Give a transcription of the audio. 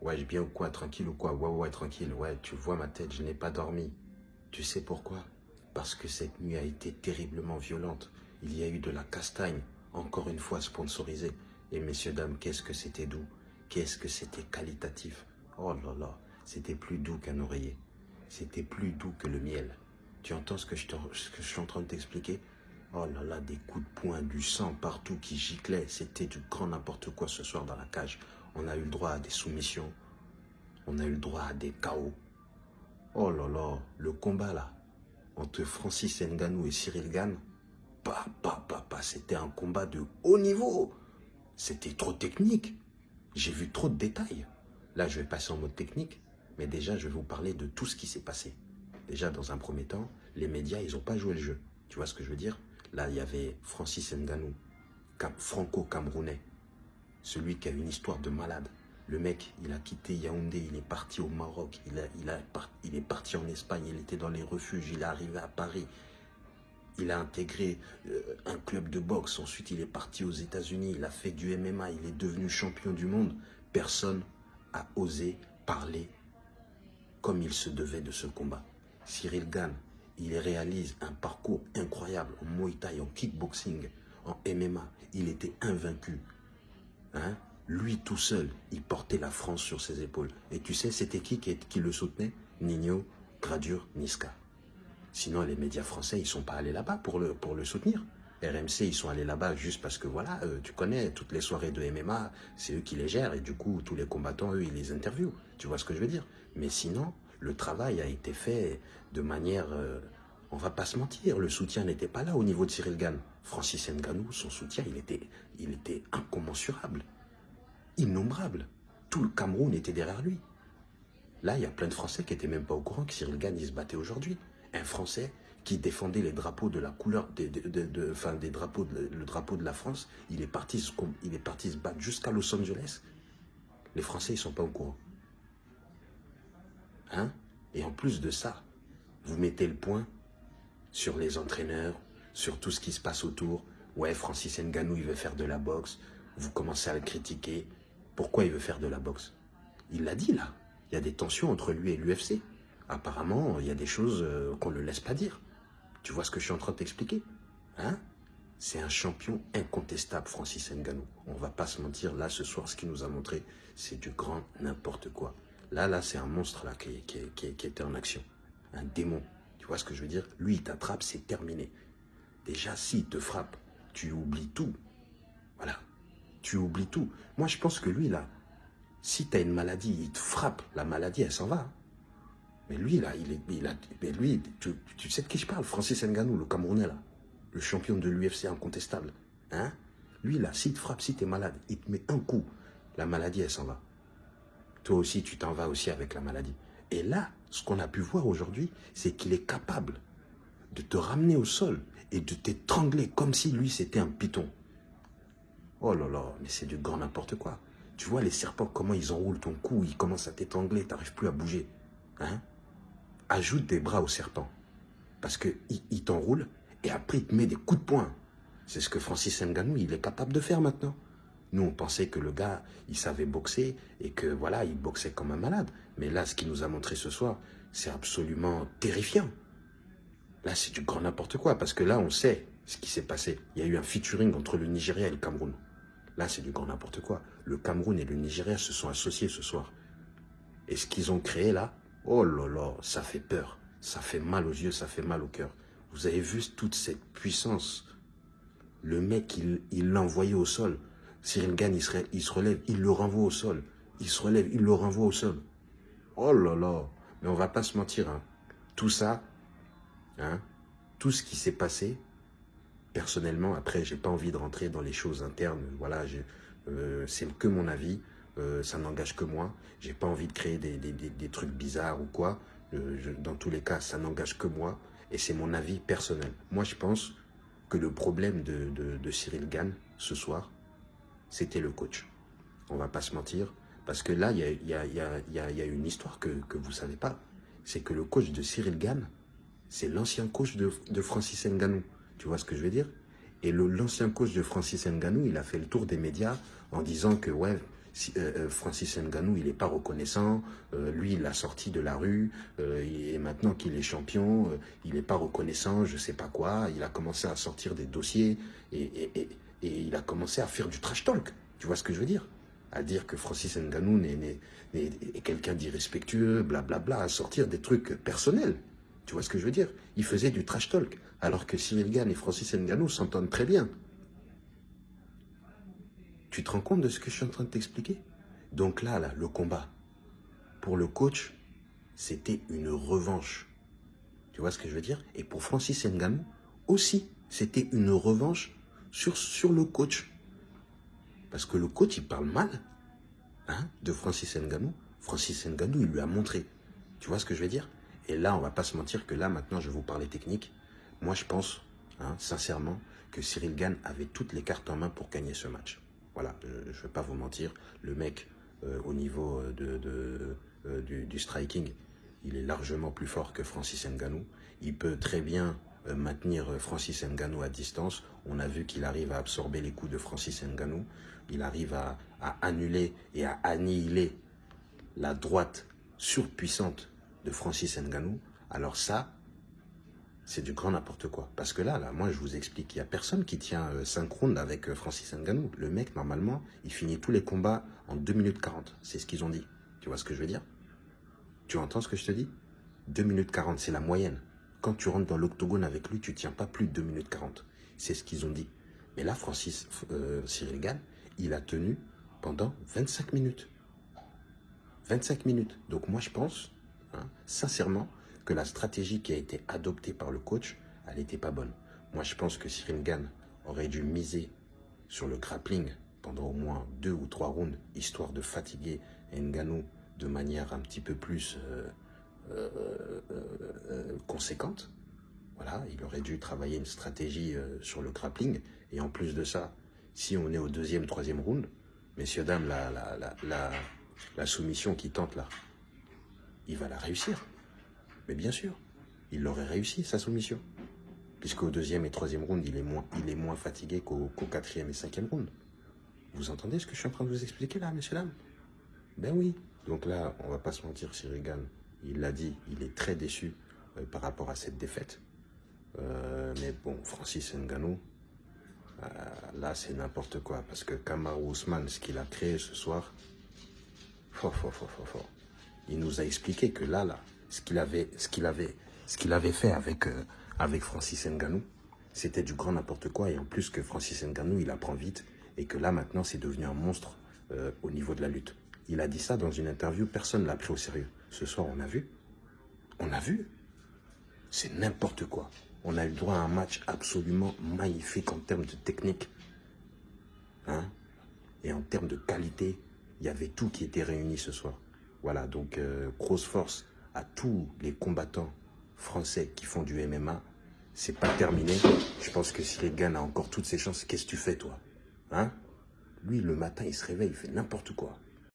Ouais, bien ou quoi Tranquille ou quoi? Ouais, ouais, tranquille. Ouais, tu vois ma tête, je n'ai pas dormi. Tu sais pourquoi? Parce que cette nuit a été terriblement violente. Il y a eu de la castagne, encore une fois sponsorisée. Et messieurs, dames, qu'est-ce que c'était doux? Qu'est-ce que c'était qualitatif? Oh là là, c'était plus doux qu'un oreiller. C'était plus doux que le miel. Tu entends ce que je, ce que je suis en train de t'expliquer? Oh là là, des coups de poing, du sang partout qui giclait. C'était du grand n'importe quoi ce soir dans la cage. On a eu le droit à des soumissions. On a eu le droit à des chaos. Oh là là, le combat là, entre Francis Nganou et Cyril Gann, bah, bah, bah, bah, c'était un combat de haut niveau. C'était trop technique. J'ai vu trop de détails. Là, je vais passer en mode technique, mais déjà, je vais vous parler de tout ce qui s'est passé. Déjà, dans un premier temps, les médias, ils n'ont pas joué le jeu. Tu vois ce que je veux dire? Là, il y avait Francis Nganou, franco-camerounais, celui qui a une histoire de malade. Le mec, il a quitté Yaoundé, il est parti au Maroc, il, est parti en Espagne, il était dans les refuges, il est arrivé à Paris. Il a intégré euh, un club de boxe, ensuite il est parti aux États-Unis, il a fait du MMA, il est devenu champion du monde. Personne a osé parler comme il se devait de ce combat. Cyril Gann, il réalise un parcours incroyable en Muay Thai, en kickboxing, en MMA. Il était invaincu. Hein? Lui tout seul, il portait la France sur ses épaules. Et tu sais, c'était qui, qui le soutenait? Nino, Gradure, Niska. Sinon, les médias français, ils sont pas allés là-bas pour le, soutenir. RMC, ils sont allés là-bas juste parce que, voilà, euh, tu connais, toutes les soirées de MMA, c'est eux qui les gèrent. Et du coup, tous les combattants, eux, ils les interviewent. Tu vois ce que je veux dire? Mais sinon, le travail a été fait de manière... Euh, on va pas se mentir, le soutien n'était pas là au niveau de Cyril Gann. Francis Nganou, son soutien, il était, incommensurable, innombrable. Tout le Cameroun était derrière lui. Là, il y a plein de Français qui n'étaient même pas au courant que Cyril Gann, se battait aujourd'hui. Un Français qui défendait les drapeaux de la couleur, drapeaux le drapeau de la France, il est parti, il est parti se battre jusqu'à Los Angeles. Les Français, ils sont pas au courant. Hein? Et en plus de ça, vous mettez le point sur les entraîneurs, sur tout ce qui se passe autour. Ouais, Francis Nganou, il veut faire de la boxe. Vous commencez à le critiquer. Pourquoi il veut faire de la boxe? Il l'a dit là. Il y a des tensions entre lui et l'UFC. Apparemment, il y a des choses euh, qu'on ne le laisse pas dire. Tu vois ce que je suis en train de t'expliquer? Hein? C'est un champion incontestable, Francis Nganou. On va pas se mentir, là, ce soir, ce qu'il nous a montré, c'est du grand n'importe quoi. Là, là, c'est un monstre là qui était en action. Un démon. Tu vois ce que je veux dire? Lui, il t'attrape, c'est terminé. Déjà, s'il te frappe, tu oublies tout. Voilà. Tu oublies tout. Moi, je pense que lui, là, si tu une maladie, il te frappe, la maladie, elle s'en va. Mais lui, là, il est, il mais lui, tu, sais de qui je parle? Francis Nganou, le Camerounais, là. Le champion de l'UFC incontestable. Hein? Lui, là, s'il te frappe, si tu malade, il te met un coup. La maladie, elle s'en va. Toi aussi, tu t'en vas aussi avec la maladie. Et là, ce qu'on a pu voir aujourd'hui, c'est qu'il est capable de te ramener au sol et de t'étrangler comme si lui c'était un python. Oh là là, mais c'est du grand n'importe quoi. Tu vois les serpents, comment ils enroulent ton cou, ils commencent à t'étrangler, tu n'arrives plus à bouger. Hein Ajoute des bras au serpent. Parce qu'il il, t'enroule et après il te met des coups de poing. C'est ce que Francis Nganou, il est capable de faire maintenant. Nous, on pensait que le gars, il savait boxer et que voilà, il boxait comme un malade. Mais là, ce qu'il nous a montré ce soir, c'est absolument terrifiant. Là, c'est du grand n'importe quoi parce que là, on sait ce qui s'est passé. Il y a eu un featuring entre le Nigeria et le Cameroun. Là, c'est du grand n'importe quoi. Le Cameroun et le Nigeria se sont associés ce soir. Et ce qu'ils ont créé là, oh là là, ça fait peur. Ça fait mal aux yeux, ça fait mal au cœur. Vous avez vu toute cette puissance? Le mec, il l'a envoyé au sol. Cyril Gann, il se, relève, il le renvoie au sol. Il se relève, il le renvoie au sol. Oh là là Mais on va pas se mentir. Hein. Tout ça, hein, tout ce qui s'est passé, personnellement, après, j'ai pas envie de rentrer dans les choses internes. Voilà, euh, c'est que mon avis. Euh, ça n'engage que moi. J'ai pas envie de créer des, trucs bizarres ou quoi. Euh, dans tous les cas, ça n'engage que moi. Et c'est mon avis personnel. Moi, je pense que le problème de Cyril Gann, ce soir, c'était le coach. On va pas se mentir. Parce que là, il y a, une histoire que, vous ne savez pas. C'est que le coach de Cyril Gann, c'est l'ancien coach de, Francis Nganou. Tu vois ce que je veux dire? Et l'ancien coach de Francis Nganou, il a fait le tour des médias en disant que, ouais, Francis Nganou, il n'est pas reconnaissant. lui, il l'a sorti de la rue. et maintenant qu'il est champion, il n'est pas reconnaissant, je ne sais pas quoi. Il a commencé à sortir des dossiers et, il a commencé à faire du trash talk. Tu vois ce que je veux dire? À dire que Francis Nganou est, quelqu'un d'irrespectueux, blablabla, à sortir des trucs personnels. Tu vois ce que je veux dire? Il faisait du trash talk, alors que Cyril Gann et Francis Nganou s'entendent très bien. Tu te rends compte de ce que je suis en train de t'expliquer? Donc là, là, le combat, pour le coach, c'était une revanche. Tu vois ce que je veux dire? Et pour Francis Nganou, aussi, c'était une revanche sur, sur le coach. Parce que le coach, il parle mal hein, de Francis Nganou. Francis Nganou, il lui a montré. Tu vois ce que je veux dire? Et là, on va pas se mentir que là, maintenant, je vais vous parler technique. Moi, je pense, hein, sincèrement, que Cyril Gann avait toutes les cartes en main pour gagner ce match. Voilà, je ne vais pas vous mentir. Le mec, euh, au niveau euh, de, euh, du, striking, il est largement plus fort que Francis Ngannou. Il peut très bien maintenir Francis Ngannou à distance. On a vu qu'il arrive à absorber les coups de Francis Ngannou. Il arrive à, annuler et à annihiler la droite surpuissante de Francis Nganou, alors ça, c'est du grand n'importe quoi. Parce que là, moi, je vous explique, il n'y a personne qui tient euh, synchrone avec euh, Francis Nganou. Le mec, normalement, il finit tous les combats en 2 minutes 40. C'est ce qu'ils ont dit. Tu vois ce que je veux dire? Tu entends ce que je te dis? 2 minutes 40, c'est la moyenne. Quand tu rentres dans l'octogone avec lui, tu tiens pas plus de 2 minutes 40. C'est ce qu'ils ont dit. Mais là, Francis euh, il a tenu pendant 25 minutes. 25 minutes. Donc moi, je pense Hein, sincèrement, que la stratégie qui a été adoptée par le coach, elle n'était pas bonne. Moi, je pense que Cyril aurait dû miser sur le grappling pendant au moins deux ou trois rounds, histoire de fatiguer Nganou de manière un petit peu plus euh, conséquente. Voilà, il aurait dû travailler une stratégie sur le grappling. Et en plus de ça, si on est au deuxième, troisième round, messieurs, dames, la, la, la soumission qui tente là, il va la réussir. Mais bien sûr, il l'aurait réussi, sa soumission. Puisqu'au deuxième et troisième round, il est moins, il est moins fatigué qu'au quatrième et cinquième round. Vous entendez ce que je suis en train de vous expliquer là, messieurs, dames? Ben oui. Donc là, on va pas se mentir, Cyril Gann, il l'a dit, il est très déçu euh, par rapport à cette défaite. Euh, mais bon, Francis Ngannou, euh, là, c'est n'importe quoi. Parce que Kamaru Ousmane, ce qu'il a créé ce soir, fort, fort, fort, fort, fort il nous a expliqué que là, là, ce qu'il avait, fait avec, euh, avec Francis Nganou, c'était du grand n'importe quoi. Et en plus que Francis Nganou, il apprend vite et que là, maintenant, c'est devenu un monstre au niveau de la lutte. Il a dit ça dans une interview, personne ne l'a pris au sérieux. Ce soir, on a vu. On a vu. C'est n'importe quoi. On a eu droit à un match absolument magnifique en termes de technique. Hein et en termes de qualité, il y avait tout qui était réuni ce soir. Voilà, donc euh, grosse force à tous les combattants français qui font du MMA. C'est pas terminé. Je pense que Cyril Gann a encore toutes ses chances. Qu'est-ce que tu fais, toi Hein? Lui, le matin, il se réveille, il fait n'importe quoi.